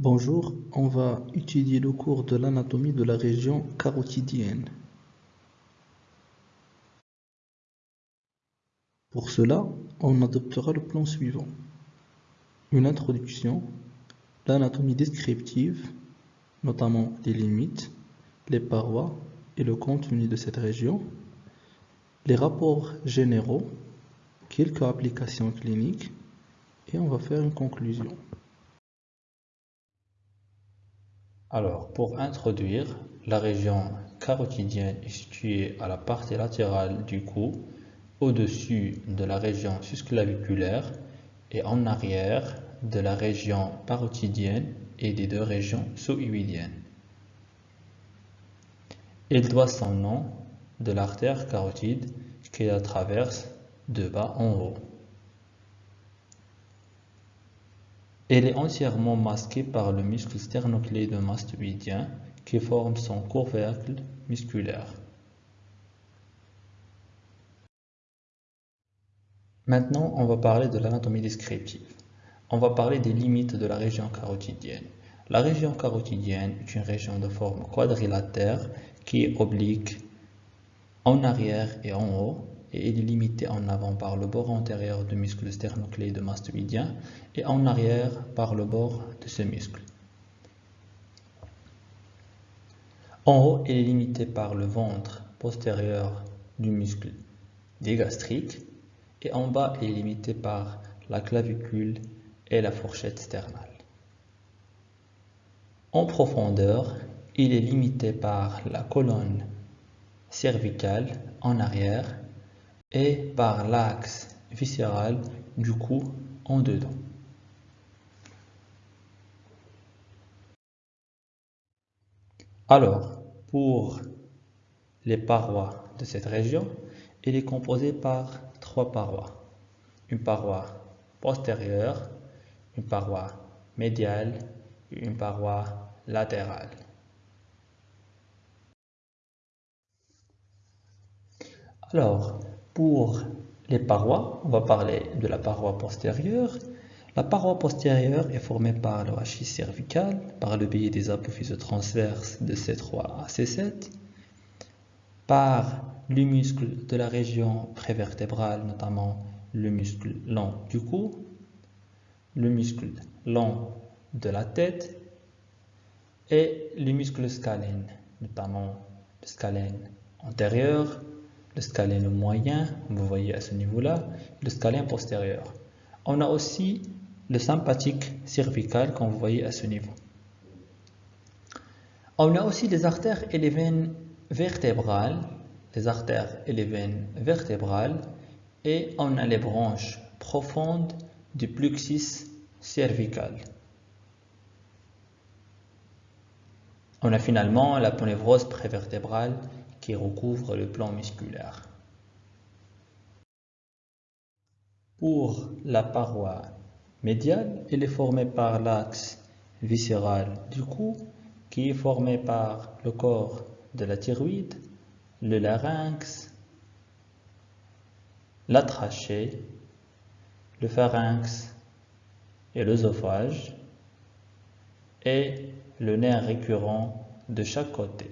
Bonjour, on va étudier le cours de l'anatomie de la région carotidienne. Pour cela, on adoptera le plan suivant. Une introduction, l'anatomie descriptive, notamment les limites, les parois et le contenu de cette région, les rapports généraux, quelques applications cliniques, et on va faire une conclusion. Alors, pour introduire, la région carotidienne est située à la partie latérale du cou, au-dessus de la région susclaviculaire et en arrière de la région parotidienne et des deux régions sous-huidiennes. Il doit son nom de l'artère carotide qui la traverse de bas en haut. Elle est entièrement masquée par le muscle sternocléidomastoïdien qui forme son couvercle musculaire. Maintenant, on va parler de l'anatomie descriptive. On va parler des limites de la région carotidienne. La région carotidienne est une région de forme quadrilatère qui est oblique en arrière et en haut et il est limité en avant par le bord antérieur du muscle mastoïdien et en arrière par le bord de ce muscle. En haut, il est limité par le ventre postérieur du muscle digastrique et en bas, il est limité par la clavicule et la fourchette sternale. En profondeur, il est limité par la colonne cervicale en arrière et par l'axe viscéral du cou en dedans. Alors, pour les parois de cette région, il est composé par trois parois. Une paroi postérieure, une paroi médiale et une paroi latérale. Alors, pour les parois, on va parler de la paroi postérieure. La paroi postérieure est formée par le rachis cervical, par le biais des apophyses transverses de C3 à C7, par le muscle de la région prévertébrale, notamment le muscle long du cou, le muscle long de la tête et les muscles scalènes, notamment le scalène antérieur, le scalène moyen, vous voyez à ce niveau-là, le scalène postérieur. On a aussi le sympathique cervical, comme vous voyez à ce niveau. On a aussi les artères et les veines vertébrales, les artères et les veines vertébrales, et on a les branches profondes du plexus cervical. On a finalement la ponévrose prévertébrale recouvre le plan musculaire. Pour la paroi médiale, elle est formée par l'axe viscéral du cou qui est formé par le corps de la thyroïde, le larynx, la trachée, le pharynx et l'œsophage et le nerf récurrent de chaque côté.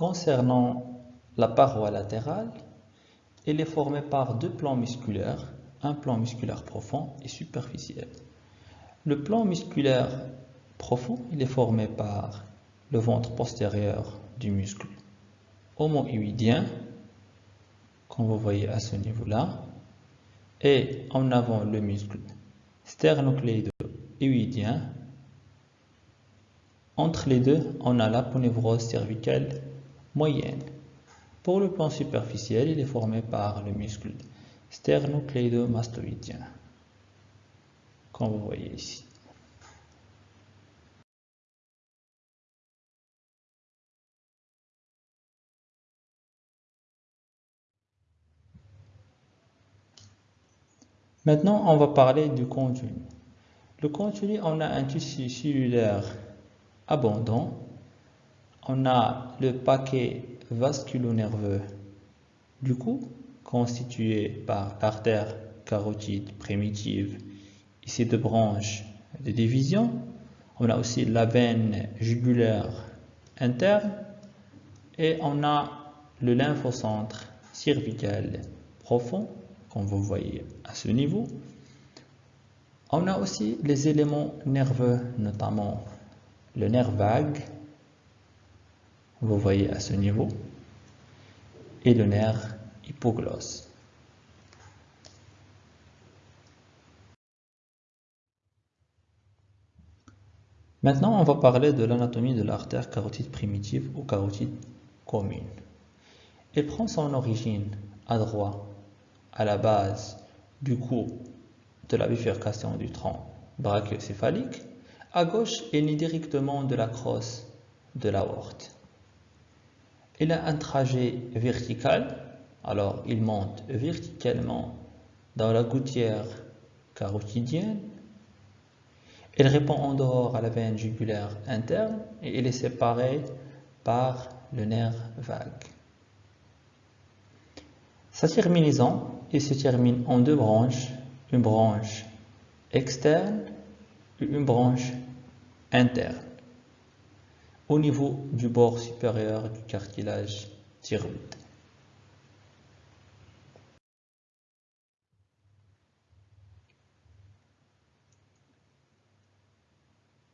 Concernant la paroi latérale, elle est formée par deux plans musculaires, un plan musculaire profond et superficiel. Le plan musculaire profond, il est formé par le ventre postérieur du muscle homoïdien, comme vous voyez à ce niveau-là, et en avant le muscle sternocléido-huidien. Entre les deux, on a l'aponevrose cervicale moyenne. Pour le plan superficiel, il est formé par le muscle sternocleidomastoïdien, comme vous voyez ici. Maintenant, on va parler du contenu. Le contenu, on a un tissu cellulaire abondant on a le paquet vasculo-nerveux du cou constituée par l'artère carotide primitive ses deux branches de division. On a aussi la veine jugulaire interne et on a le lymphocentre cervical profond, comme vous voyez à ce niveau. On a aussi les éléments nerveux, notamment le nerf vague, vous voyez à ce niveau, et le nerf hypoglosse. Maintenant, on va parler de l'anatomie de l'artère carotide primitive ou carotide commune. Elle prend son origine à droite, à la base du cou de la bifurcation du tronc brachiocéphalique, à gauche, elle naît directement de la crosse de l'aorte. Il a un trajet vertical, alors il monte verticalement dans la gouttière carotidienne. Il répond en dehors à la veine jugulaire interne et il est séparé par le nerf vague. Sa terminaison, il se termine en deux branches, une branche externe et une branche interne, au niveau du bord supérieur du cartilage thyroïde.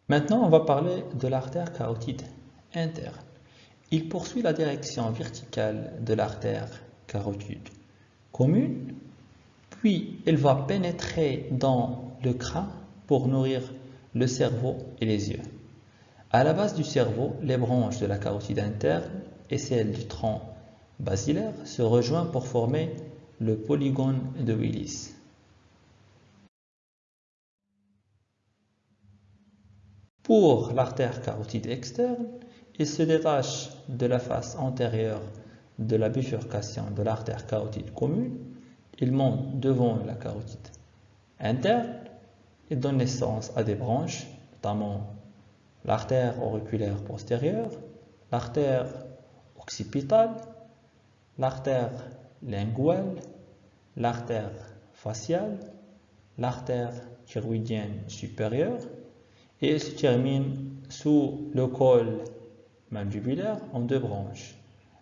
Maintenant, on va parler de l'artère carotide interne. Il poursuit la direction verticale de l'artère carotide commune, puis elle va pénétrer dans le crâne pour nourrir le cerveau et les yeux. À la base du cerveau, les branches de la carotide interne et celles du tronc basilaire se rejoignent pour former le polygone de Willis. Pour l'artère carotide externe, il se détache de la face antérieure de la bifurcation de l'artère carotide commune. Il monte devant la carotide interne et donne naissance à des branches, notamment l'artère auriculaire postérieure, l'artère occipitale, l'artère linguale, l'artère faciale, l'artère thyroïdienne supérieure et se termine sous le col mandibulaire en deux branches.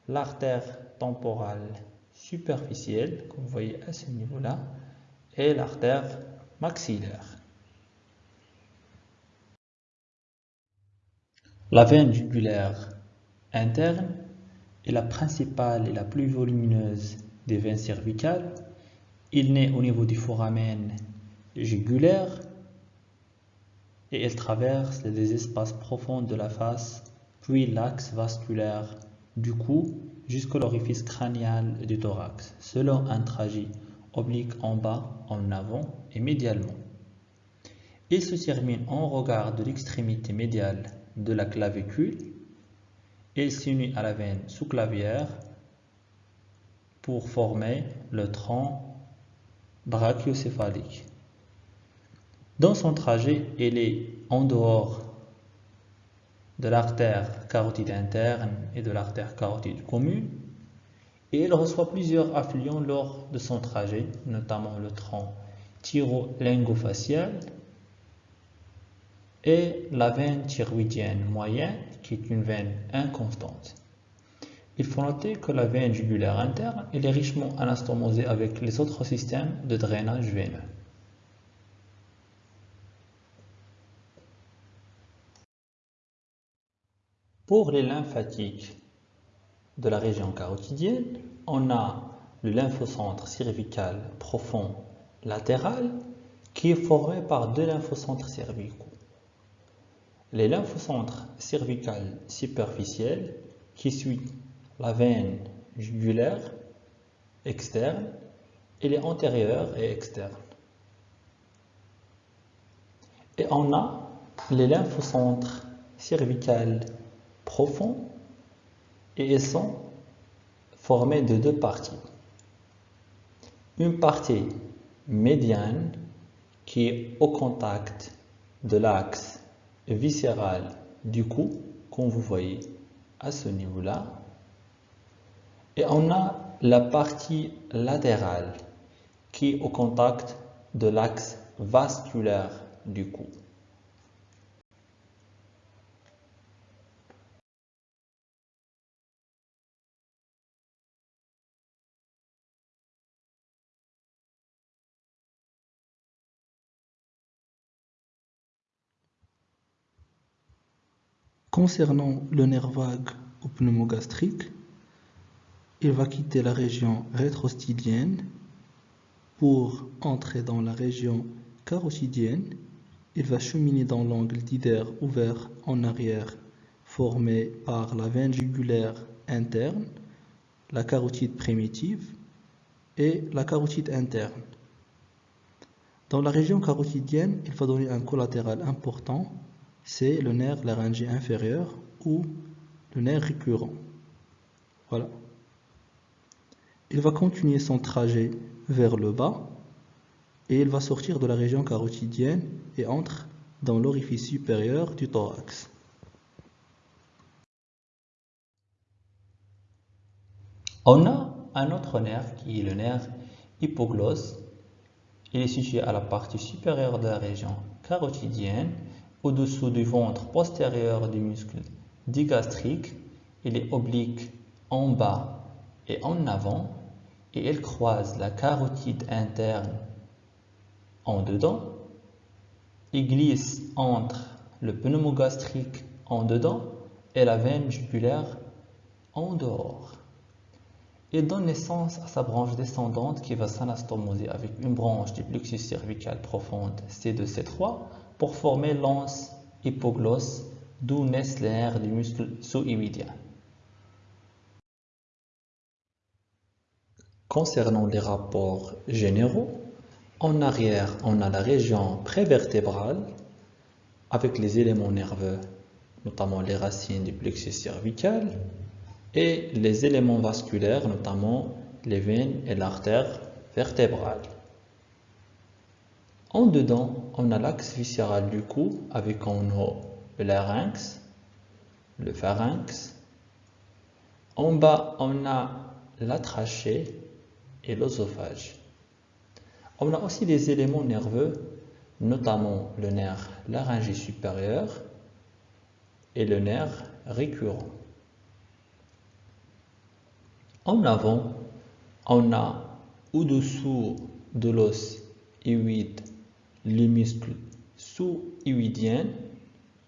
L'artère temporale superficielle, comme vous voyez à ce niveau-là, et l'artère maxillaire. La veine jugulaire interne est la principale et la plus volumineuse des veines cervicales. Il naît au niveau du foramen jugulaire et elle traverse les espaces profonds de la face, puis l'axe vasculaire du cou jusqu'à l'orifice crânial du thorax, selon un trajet oblique en bas, en avant et médialement. Il se termine en regard de l'extrémité médiale de la clavicule et s'unit à la veine sous-clavière pour former le tronc brachiocéphalique. Dans son trajet, elle est en dehors de l'artère carotide interne et de l'artère carotide commune et elle reçoit plusieurs affluents lors de son trajet, notamment le tronc thyro-lingofacial et la veine thyroïdienne moyenne qui est une veine inconstante. Il faut noter que la veine jugulaire interne est richement anastomosée avec les autres systèmes de drainage veineux. Pour les lymphatiques de la région carotidienne, on a le lymphocentre cervical profond latéral qui est formé par deux lymphocentres cervicaux. Les lymphocentres cervical superficiels qui suivent la veine jugulaire externe et les antérieures et externes. Et on a les lymphocentres cervical profond et ils sont formés de deux parties. Une partie médiane qui est au contact de l'axe viscéral du cou, comme vous voyez à ce niveau-là. Et on a la partie latérale qui est au contact de l'axe vasculaire du cou. Concernant le nerf vague ou pneumogastrique, il va quitter la région rétrostylienne pour entrer dans la région carotidienne. Il va cheminer dans l'angle d'Ider ouvert en arrière formé par la veine jugulaire interne, la carotide primitive et la carotide interne. Dans la région carotidienne, il va donner un collatéral important c'est le nerf laryngé inférieur ou le nerf récurrent. Voilà. Il va continuer son trajet vers le bas et il va sortir de la région carotidienne et entre dans l'orifice supérieur du thorax. On a un autre nerf qui est le nerf hypoglosse. Il est situé à la partie supérieure de la région carotidienne au-dessous du ventre postérieur du muscle digastrique. Il est oblique en bas et en avant et il croise la carotide interne en dedans. Il glisse entre le pneumogastrique en dedans et la veine jugulaire en dehors. Il donne naissance à sa branche descendante qui va s'anastomoser avec une branche du plexus cervical profonde C2-C3 pour former l'anse hypoglosse, d'où naissent les nerfs du muscle sous-iwidien. Concernant les rapports généraux, en arrière, on a la région prévertébrale avec les éléments nerveux, notamment les racines du plexus cervical, et les éléments vasculaires, notamment les veines et l'artère vertébrale. En dedans, on a l'axe viscéral du cou avec en haut le larynx, le pharynx. En bas, on a la trachée et l'osophage. On a aussi des éléments nerveux, notamment le nerf laryngé supérieur et le nerf récurrent. En avant, on a au-dessous de l'os les muscles sous-huidien,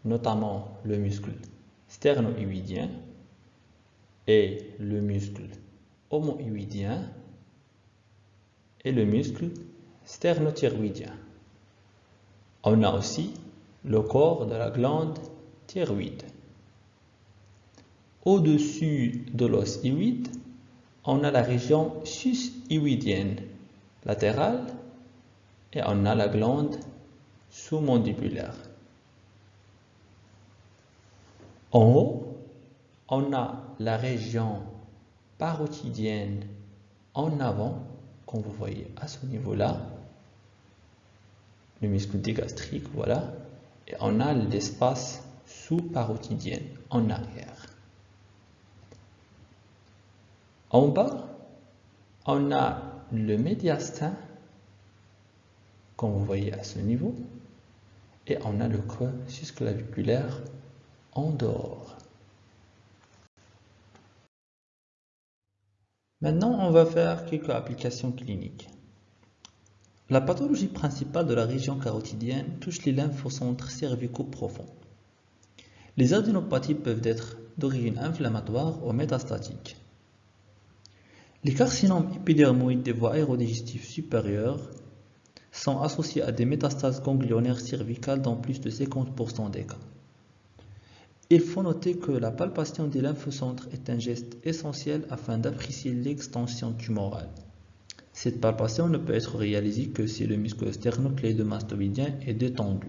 notamment le muscle sternohuidien et le muscle homohuidien et le muscle sternothyroïdien. On a aussi le corps de la glande thyroïde. Au-dessus de l'os huide, on a la région sushiuïdienne latérale et on a la glande sous-mandibulaire. En haut, on a la région parotidienne en avant, comme vous voyez à ce niveau-là, le muscle digastrique, voilà, et on a l'espace sous-parotidien en arrière. En bas, on a le médiastin comme vous voyez à ce niveau, et on a le creux susclaviculaire en dehors. Maintenant, on va faire quelques applications cliniques. La pathologie principale de la région carotidienne touche les lymphocentres cervicaux profonds. Les adénopathies peuvent être d'origine inflammatoire ou métastatique. Les carcinomes épidermoïdes des voies aérodigestives supérieures sont associés à des métastases ganglionnaires cervicales dans plus de 50% des cas. Il faut noter que la palpation des lymphocentres est un geste essentiel afin d'apprécier l'extension tumorale. Cette palpation ne peut être réalisée que si le muscle sternocléidomastoïdien est détendu.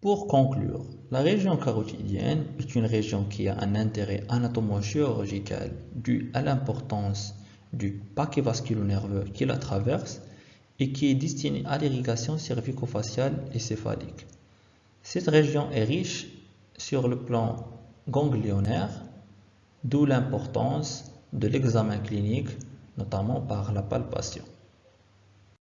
Pour conclure, la région carotidienne est une région qui a un intérêt anatomo-chirurgical dû à l'importance du paquet vasculo-nerveux qui la traverse et qui est destiné à l'irrigation cervico-faciale et céphalique. Cette région est riche sur le plan ganglionnaire d'où l'importance de l'examen clinique, notamment par la palpation.